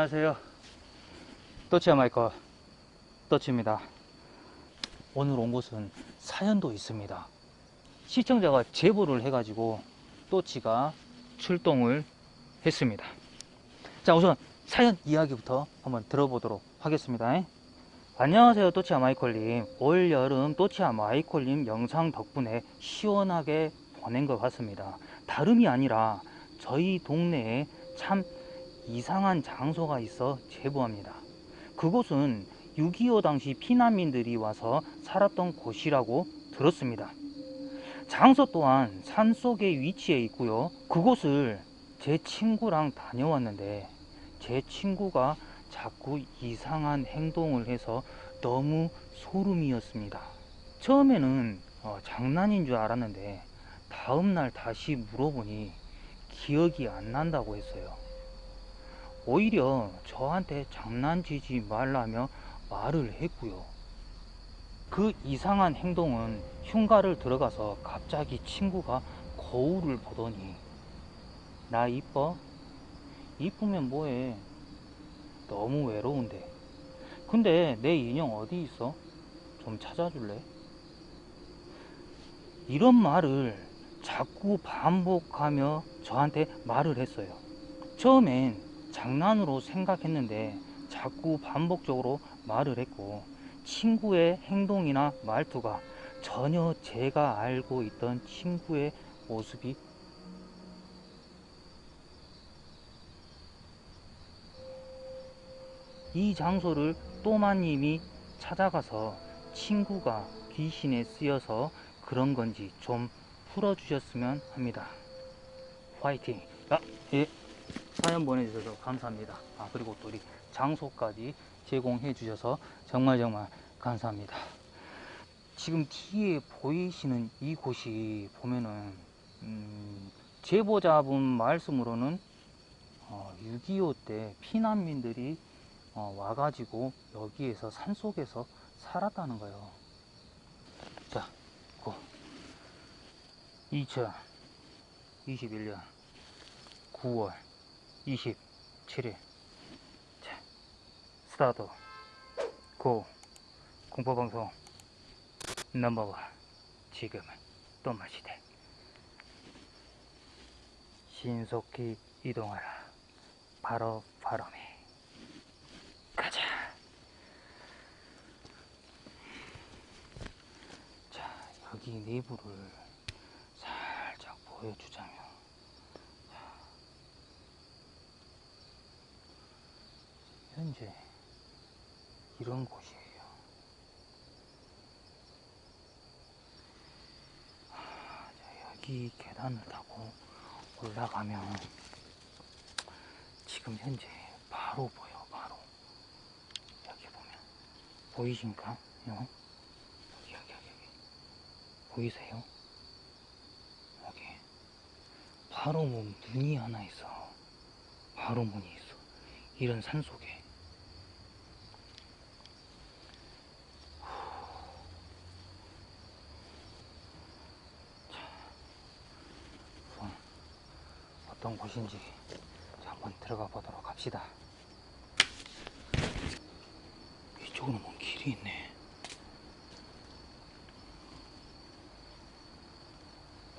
안녕하세요. 또치아 마이커 또치입니다. 오늘 온 곳은 사연도 있습니다. 시청자가 제보를 해 가지고 또치가 출동을 했습니다. 자, 우선 사연 이야기부터 한번 들어보도록 하겠습니다. 안녕하세요, 또치아 마이콜님. 올 여름 또치아 마이콜님 영상 덕분에 시원하게 보낸 것 같습니다. 다름이 아니라 저희 동네에 참 이상한 장소가 있어 제보합니다. 그곳은 6.25 당시 피난민들이 와서 살았던 곳이라고 들었습니다. 장소 또한 산 속에 위치해 있고요. 그곳을 제 친구랑 다녀왔는데 제 친구가 자꾸 이상한 행동을 해서 너무 소름이었습니다. 처음에는 어, 장난인 줄 알았는데 다음날 다시 물어보니 기억이 안 난다고 했어요. 오히려 저한테 장난치지 말라며 말을 했고요. 그 이상한 행동은 흉가를 들어가서 갑자기 친구가 거울을 보더니 나 이뻐? 이쁘면 뭐해? 너무 외로운데. 근데 내 인형 어디 있어? 좀 찾아줄래? 이런 말을 자꾸 반복하며 저한테 말을 했어요. 처음엔 장난으로 생각했는데 자꾸 반복적으로 말을 했고 친구의 행동이나 말투가 전혀 제가 알고 있던 친구의 모습이 이 장소를 또마님이 찾아가서 친구가 귀신에 쓰여서 그런 건지 좀 풀어주셨으면 합니다. 화이팅! 아, 예. 사연 보내주셔서 감사합니다. 아, 그리고 또 우리 장소까지 제공해 주셔서 정말 정말 감사합니다. 지금 뒤에 보이시는 이곳이 보면은, 음, 제보자분 말씀으로는 어, 6.25 때 피난민들이 어, 와가지고 여기에서 산속에서 살았다는 거예요. 자, 고. 2021년 9월 27일. 자, 스타트. 고. 공포방송 넘버원. 지금은 또 마시대. 신속히 이동하라. 바로 바람에. 가자. 자, 여기 내부를 살짝 보여주자면. 자, 현재 이런 곳이에요. 여기 계단을 타고 올라가면 지금 현재 바로 보여, 바로. 여기 보면. 보이신가? 요? 여기, 여기, 여기. 보이세요? 여기. 바로 뭐 문이 하나 있어. 바로 문이 있어. 이런 산 속에. 어떤 곳인지 자, 한번 들어가 보도록 합시다. 이쪽으로 뭔 길이 있네.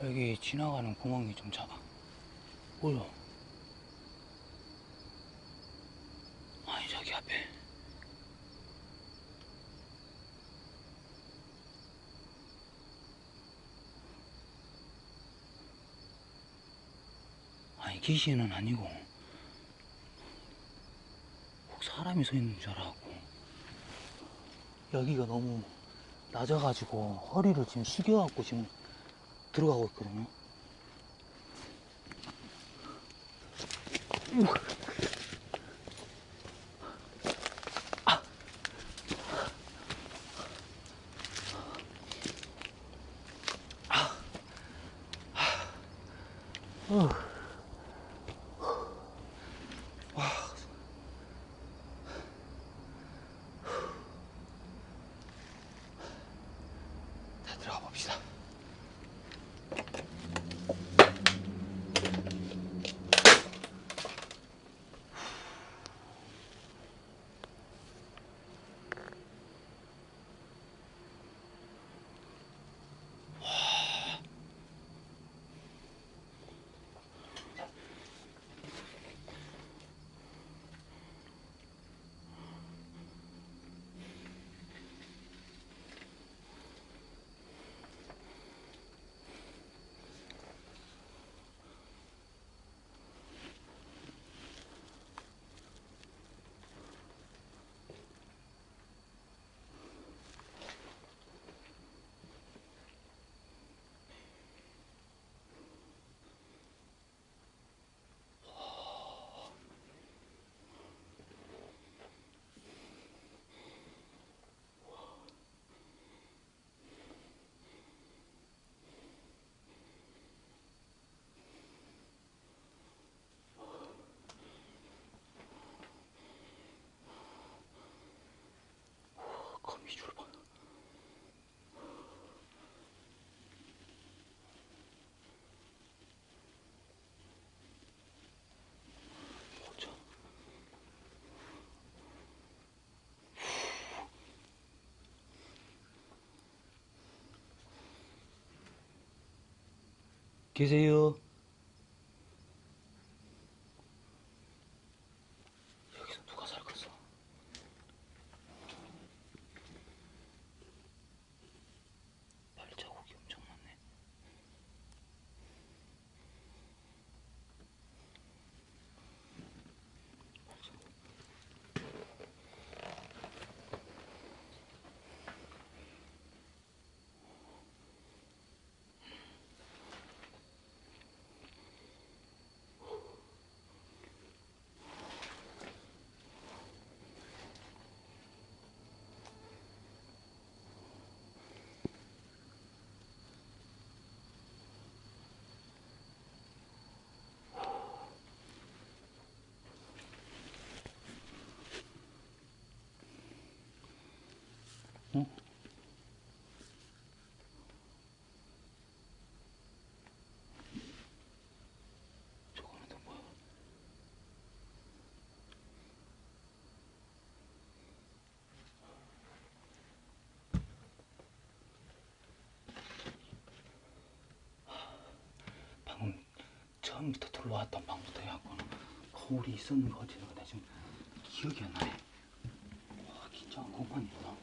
여기 지나가는 구멍이 좀 작아. 뭐야? 아니, 저기 앞에. 아니, 귀신은 아니고. 혹 사람이 서 있는 줄 알았고. 여기가 너무 낮아가지고 허리를 지금 숙여갖고 지금 들어가고 있거든요. 계세요? 여기서 누가 살겠어? 발자국이 엄청 많네. 어? 저거는 또 뭐야? 방금 처음부터 들어왔던 방부터 해갖고는 거울이 있었는 거 어디서 나 지금 기억이 안 나네. 와, 긴장한 것만이구나.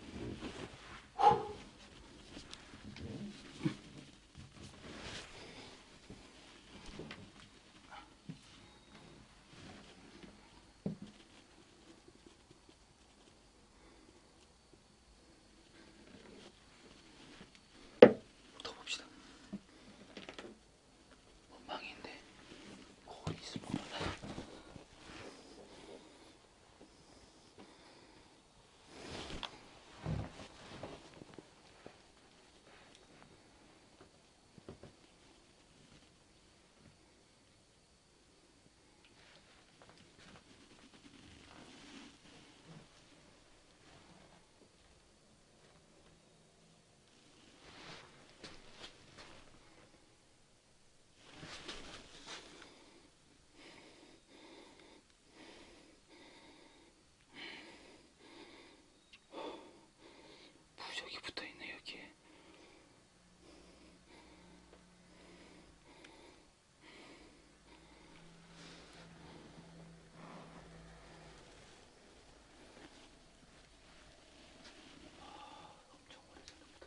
붙어봅시다. 망인데 거울이 있으면 몰라. 부적이 붙어 있네 여기에. 아, 엄청 오래전부터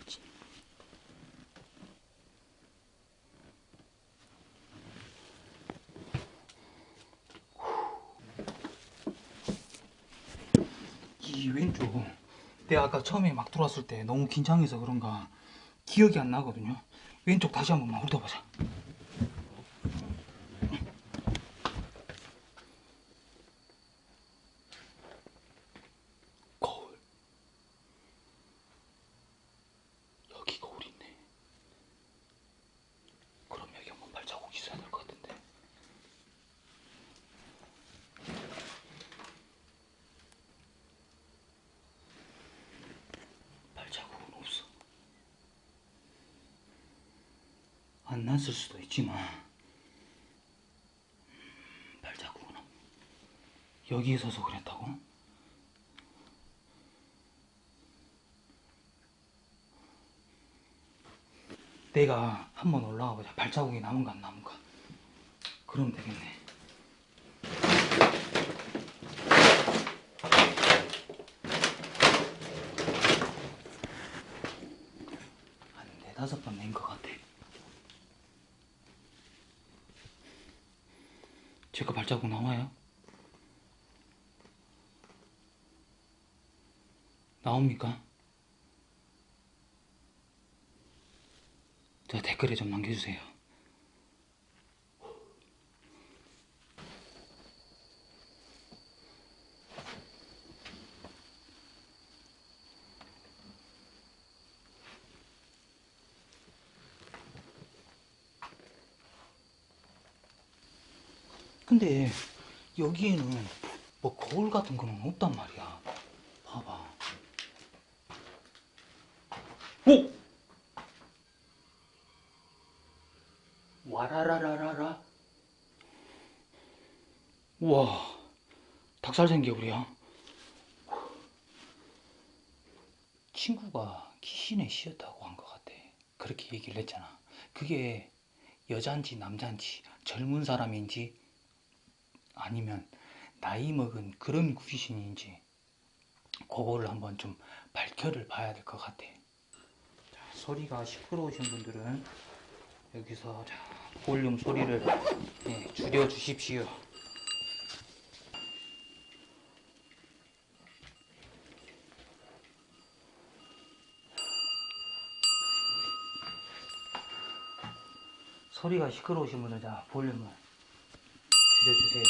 어디? 이 왼쪽 내가 아까 처음에 막 들어왔을 때 너무 긴장해서 그런가 기억이 안 나거든요. 왼쪽 다시 한번만 훑어보자 거울 여기 거울 있네 그럼 여기 한번 발자국 있어야 될 것 같은데 발자국은 없어. 안 났을 수도 있지만 음, 발자국은 없. 여기에 서서 그랬다고? 내가 한번 올라가 보자. 발자국이 남은가 안 남은가. 그럼 되겠네. 한 네다섯 번 낸 것 같아. 제거 발자국 나와요? 나옵니까? 자, 댓글에 좀 남겨주세요. 근데 여기에는 뭐 거울 같은 거는 없단 말이야. 봐봐. 오! 와라라라라라. 우와. 닭살 생겨버려. 친구가 귀신의 시였다고 한 것 같아. 그렇게 얘기를 했잖아. 그게 여잔지 남잔지 젊은 사람인지 아니면 나이 먹은 그런 귀신인지 그거를 한번 좀 밝혀를 봐야 될 것 같아. 자, 소리가 시끄러우신 분들은 여기서 자, 볼륨 소리를 예, 줄여 주십시오. 소리가 시끄러우신 분들 자 볼륨을 줄여주세요.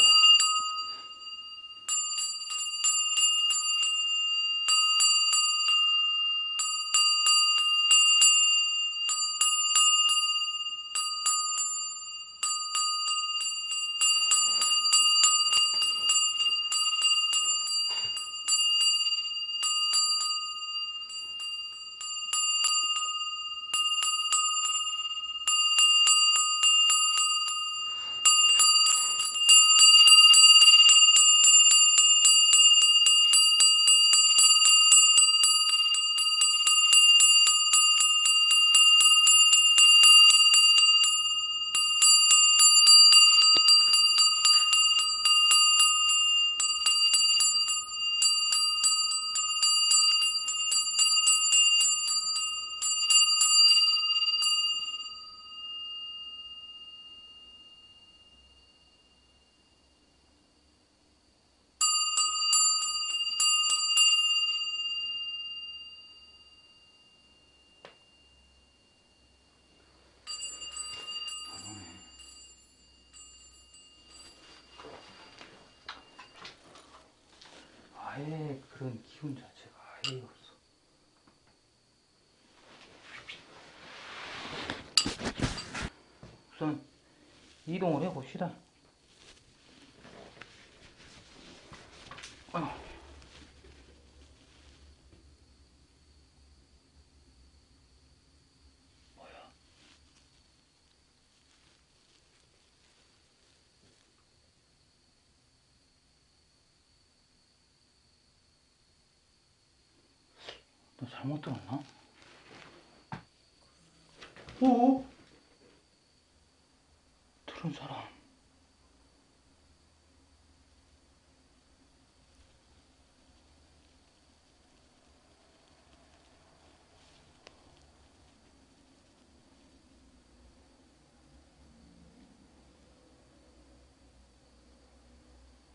아예 그런 기운 자체가 아예 없어. 우선 이동을 해봅시다. 너 잘못 들었나? 오? 들은 사람.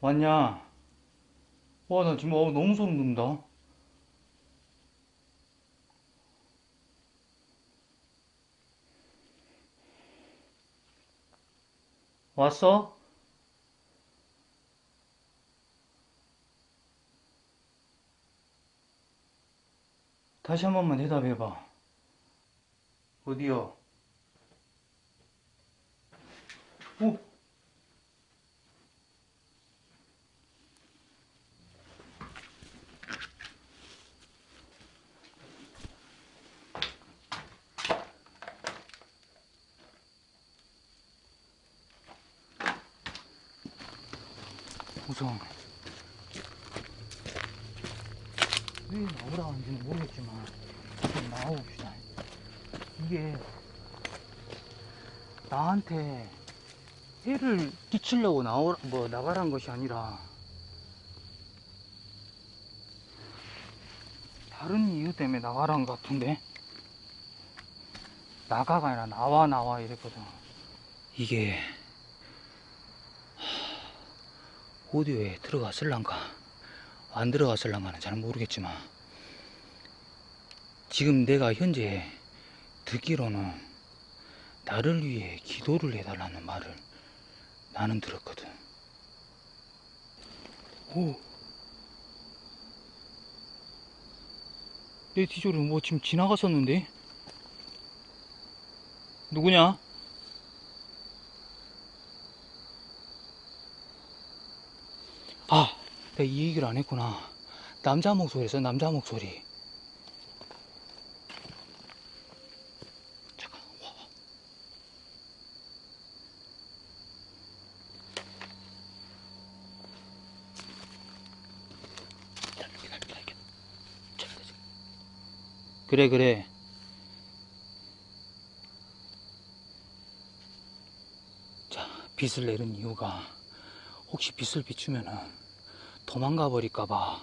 왔냐? 와, 나 지금 어, 너무 소름 돋는다. 왔어? 다시 한 번만 대답해봐. 어디요? 오! 우선 왜 나오라 하는지는 모르겠지만 좀 나와봅시다. 이게 나한테 해를 끼치려고 나오 뭐 나가란 것이 아니라 다른 이유 때문에 나가란 것 같은데? 나가가 아니라 나와 나와 이랬거든. 이게 오디오에 들어갔을란가 안 들어갔을란가는 잘 모르겠지만 지금 내가 현재 듣기로는 나를 위해 기도를 해달라는 말을 나는 들었거든 오. 내 뒤쪽으로 뭐 지금 지나갔었는데 누구냐? 내가 이 얘기를 안 했구나. 남자 목소리였어 남자 목소리. 잠깐 와. 그래 그래. 자 빛을 내는 이유가 혹시 빛을 비추면은 도망가 버릴까봐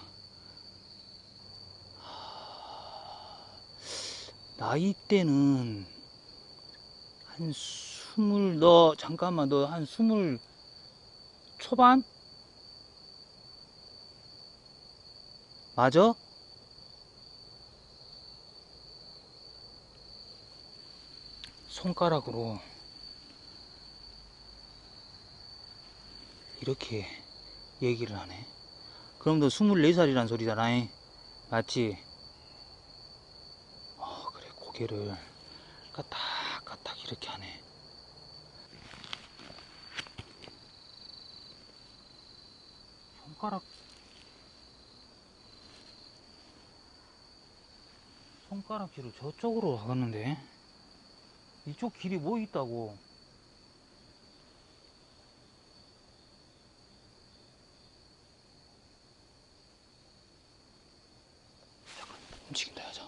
나이 때는 한 스물 너 잠깐만 너 한 스물 초반 맞아? 손가락으로 이렇게 얘기를 하네. 그럼 너 24살이란 소리잖아. 잉? 맞지? 어, 그래, 고개를 까딱까딱 이렇게 하네. 손가락, 손가락질을 저쪽으로 가갔는데, 이쪽 길이 뭐 있다고? 잠깐 움직인다 하자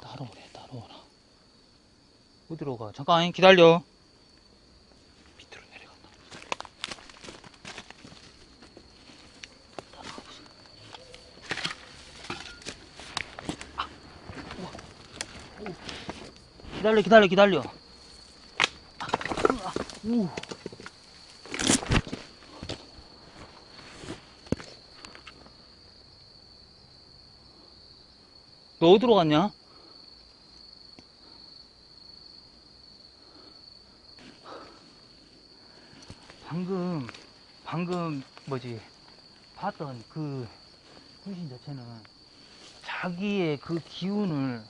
따라오래 따라오라 어디로 가 잠깐 기다려 밑으로 내려간다 아. 기다려 기다려 기다려 아, 우. 너 어디로 갔냐? 방금, 뭐지, 봤던 그 귀신 자체는 자기의 그 기운을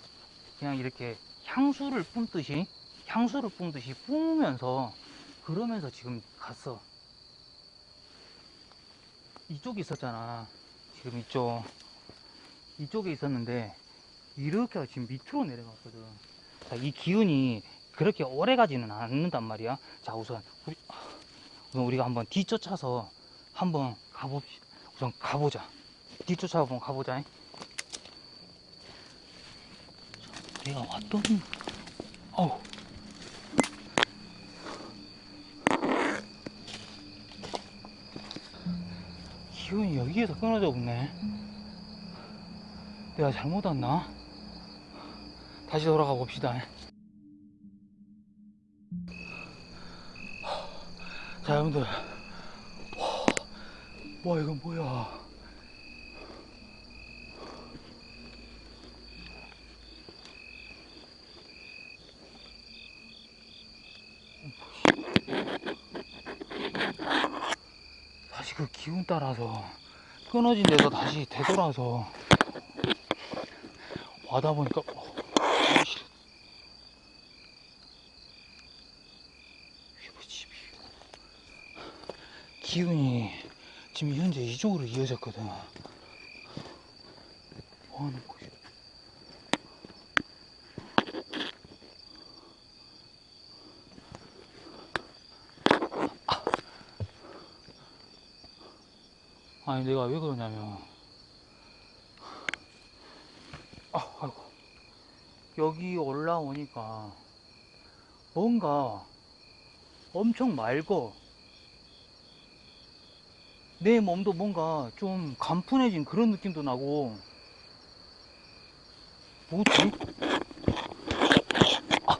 그냥 이렇게 향수를 뿜듯이, 향수를 뿜듯이 뿜으면서, 그러면서 지금 갔어. 이쪽에 있었잖아. 지금 이쪽. 이쪽에 있었는데, 이렇게 지금 밑으로 내려갔거든. 자, 이 기운이 그렇게 오래 가지는 않는단 말이야. 자, 우선, 우리, 우선 우리가 한번 뒤쫓아서 한번 가봅시다. 우선 가보자. 뒤쫓아 한번 가보자. 자, 내가 왔던, 어우. 기운이 여기에서 끊어져 없네. 내가 잘못 왔나? 다시 돌아가 봅시다. 자, 여러분들. 와, 이건 뭐야. 다시 그 기운 따라서 끊어진 데서 다시 되돌아서 와다 보니까 어? 기운이 지금 현재 이쪽으로 이어졌거든. 뭐 하는 거지? 아니 내가 왜 그러냐면 아, 아이고. 여기 올라오니까 뭔가 엄청 맑어. 내 몸도 뭔가 좀 간푼해진 그런 느낌도 나고. 뭐지? 아.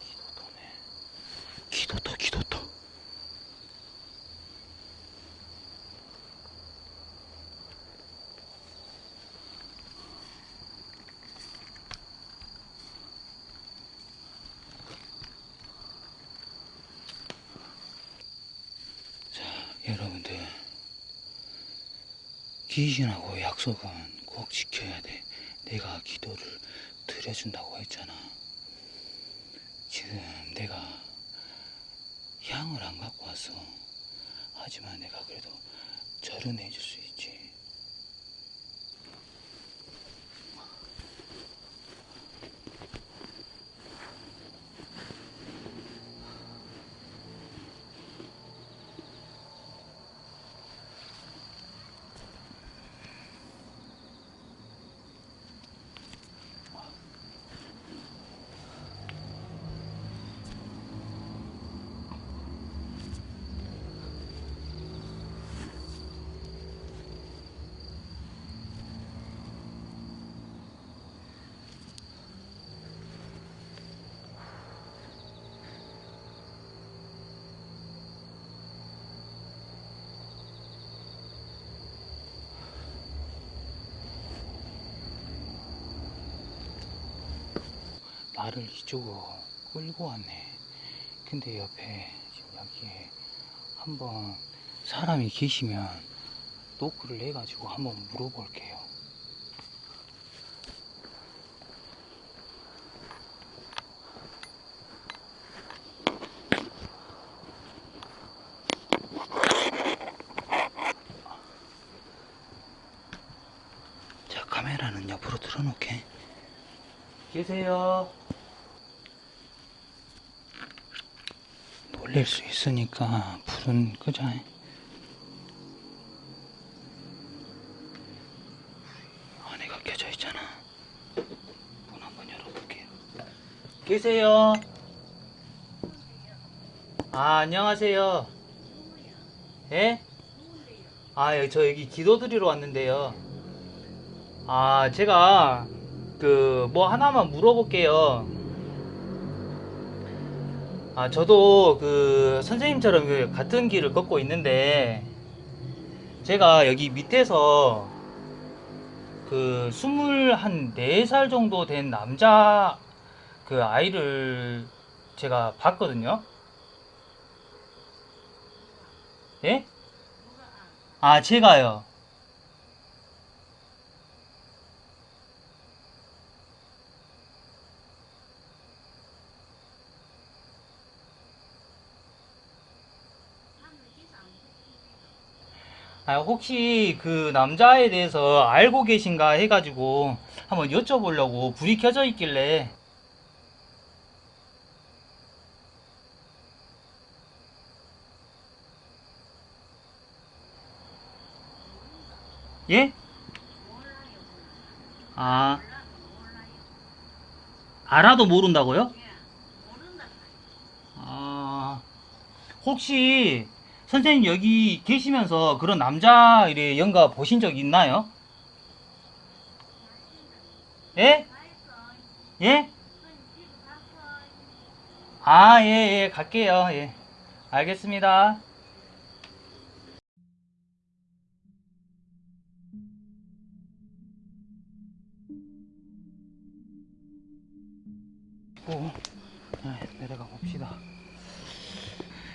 기도터네. 기도터, 기도터. 자, 여러분들. 귀신하고 약속은 꼭 지켜야 돼. 내가 기도를 드려준다고 했잖아. 지금 내가 향을 안 갖고 왔어. 하지만 내가 그래도 절은 해줄 수 나를 이쪽으로 끌고 왔네. 근데 옆에 지금 여기에 한번 사람이 계시면 노크를 해가지고 한번 물어볼게요. 자, 카메라는 옆으로 틀어놓게. 계세요. 놀릴 수 있으니까 불은 끄자. 안에가 켜져 있잖아. 문 한번 열어볼게요. 계세요. 아, 안녕하세요. 예? 아, 예, 저 여기 기도 드리러 왔는데요. 아, 제가 그 뭐 하나만 물어볼게요. 아, 저도 그 선생님처럼 그 같은 길을 걷고 있는데 제가 여기 밑에서 그 스물 한네살 정도 된 남자 그 아이를 제가 봤거든요. 예? 아, 제가요. 아, 혹시 그 남자에 대해서 알고 계신가 해가지고 한번 여쭤보려고 불이 켜져 있길래 예? 아, 알아도 모른다고요? 아, 혹시 선생님 여기 계시면서 그런 남자 이래 연가 보신 적 있나요? 예? 예? 아, 예, 예, 갈게요. 예. 알겠습니다. 오, 아, 내려가 봅시다.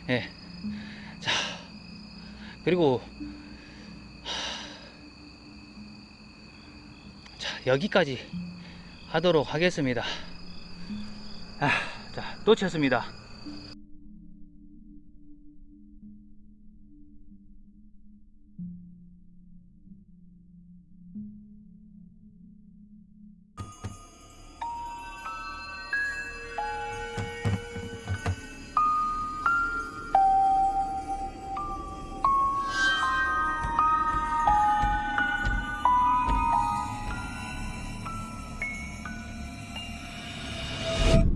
예. 자, 그리고, 하, 자, 여기까지 하도록 하겠습니다. 아, 자, 또 쳤습니다.